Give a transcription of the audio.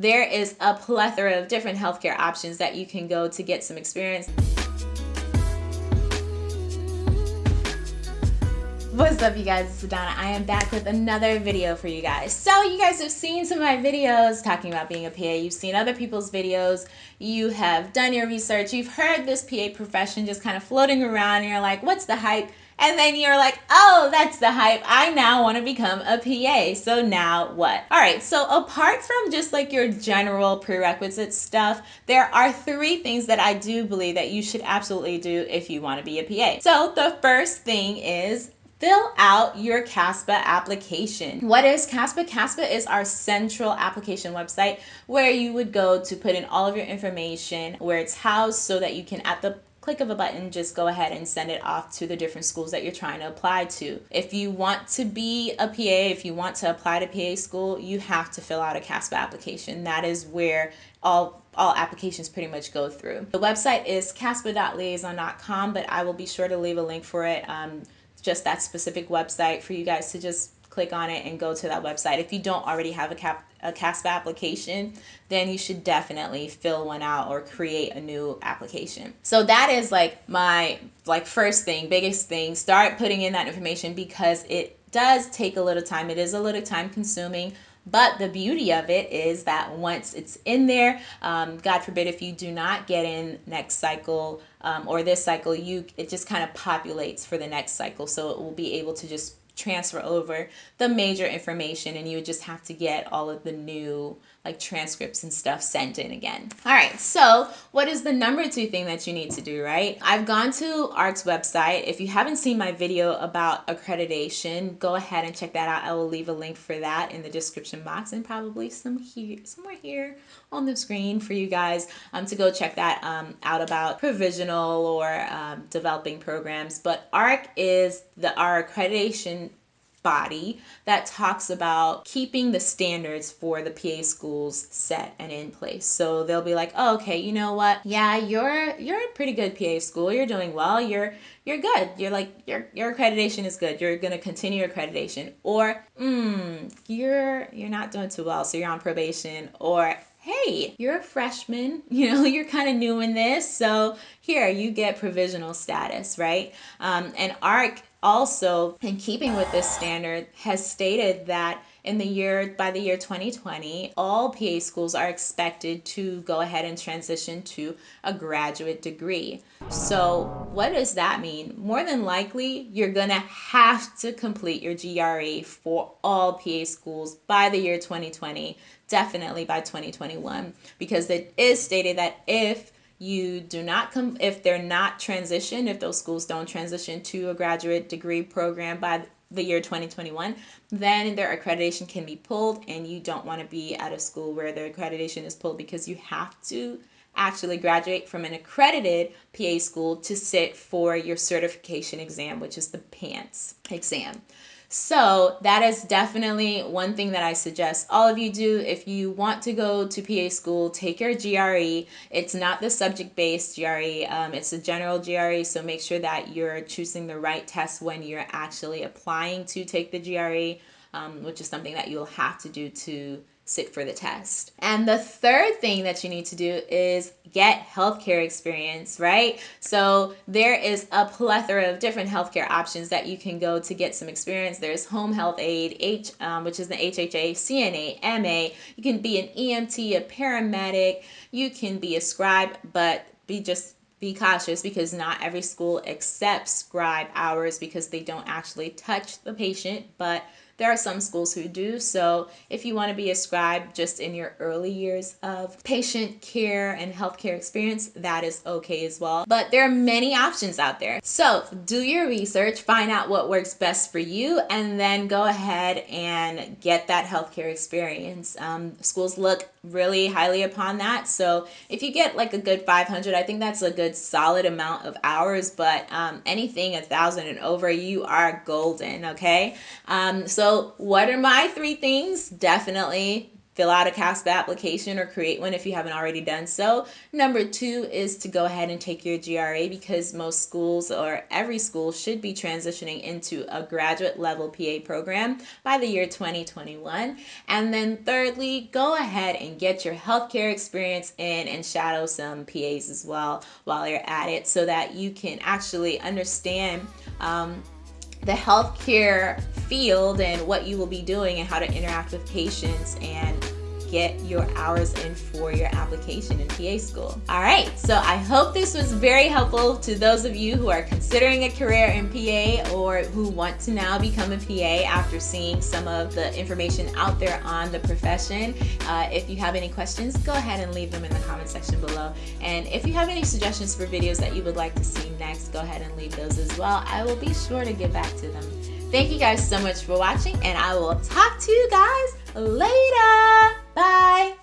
there is a plethora of different healthcare options that you can go to get some experience. What's up you guys, it's Adana. I am back with another video for you guys. So you guys have seen some of my videos talking about being a PA. You've seen other people's videos. You have done your research. You've heard this PA profession just kind of floating around and you're like, what's the hype? And then you're like, oh, that's the hype. I now want to become a PA. So now what? All right. So apart from just like your general prerequisite stuff, there are three things that I do believe that you should absolutely do if you want to be a PA. So the first thing is fill out your CASPA application. What is CASPA? CASPA is our central application website where you would go to put in all of your information, where it's housed so that you can at the click of a button, just go ahead and send it off to the different schools that you're trying to apply to. If you want to be a PA, if you want to apply to PA school, you have to fill out a CASPA application. That is where all all applications pretty much go through. The website is caspa.liaison.com, but I will be sure to leave a link for it. Um, just that specific website for you guys to just click on it and go to that website. If you don't already have a, cap, a CASPA application, then you should definitely fill one out or create a new application. So that is like my like first thing, biggest thing. Start putting in that information because it does take a little time. It is a little time consuming. But the beauty of it is that once it's in there, um, God forbid if you do not get in next cycle um, or this cycle, you it just kind of populates for the next cycle. So it will be able to just transfer over the major information and you would just have to get all of the new like transcripts and stuff sent in again. All right, so what is the number two thing that you need to do, right? I've gone to ARC's website. If you haven't seen my video about accreditation, go ahead and check that out. I will leave a link for that in the description box and probably some here, somewhere here on the screen for you guys um, to go check that um, out about provisional or um, developing programs. But ARC is the our accreditation body that talks about keeping the standards for the PA schools set and in place. So they'll be like, oh, okay, you know what? Yeah, you're you're a pretty good PA school. You're doing well. You're you're good. You're like your your accreditation is good. You're gonna continue your accreditation. Or mm, you're you're not doing too well, so you're on probation. Or hey, you're a freshman, you know, you're kind of new in this, so here you get provisional status, right? Um, and ARC also, in keeping with this standard, has stated that in the year by the year 2020 all pa schools are expected to go ahead and transition to a graduate degree. So what does that mean? More than likely you're gonna have to complete your gre for all pa schools by the year 2020 definitely by 2021 because it is stated that if you do not come if they're not transitioned if those schools don't transition to a graduate degree program by the year 2021 then their accreditation can be pulled and you don't want to be at a school where their accreditation is pulled because you have to actually graduate from an accredited PA school to sit for your certification exam which is the PANCE exam so that is definitely one thing that I suggest all of you do. If you want to go to PA school, take your GRE. It's not the subject-based GRE. Um, it's a general GRE, so make sure that you're choosing the right test when you're actually applying to take the GRE, um, which is something that you'll have to do to sit for the test. And the third thing that you need to do is get healthcare experience, right? So there is a plethora of different healthcare options that you can go to get some experience. There's home health aide, H, um, which is the HHA, CNA, MA. You can be an EMT, a paramedic. You can be a scribe, but be just be cautious because not every school accepts scribe hours because they don't actually touch the patient, but there are some schools who do. So if you want to be a scribe just in your early years of patient care and healthcare experience, that is okay as well. But there are many options out there. So do your research, find out what works best for you, and then go ahead and get that healthcare experience. Um, schools look really highly upon that. So if you get like a good 500, I think that's a good solid amount of hours, but um, anything a thousand and over, you are golden, okay? Um, so what are my three things? Definitely fill out a CASPA application or create one if you haven't already done so. Number two is to go ahead and take your GRE because most schools or every school should be transitioning into a graduate level PA program by the year 2021. And then thirdly, go ahead and get your healthcare experience in and shadow some PAs as well while you're at it so that you can actually understand um, the healthcare field and what you will be doing and how to interact with patients and get your hours in for your application in PA school. All right, so I hope this was very helpful to those of you who are considering a career in PA or who want to now become a PA after seeing some of the information out there on the profession. Uh, if you have any questions, go ahead and leave them in the comment section below. And if you have any suggestions for videos that you would like to see next, go ahead and leave those as well. I will be sure to get back to them. Thank you guys so much for watching and I will talk to you guys later. Bye.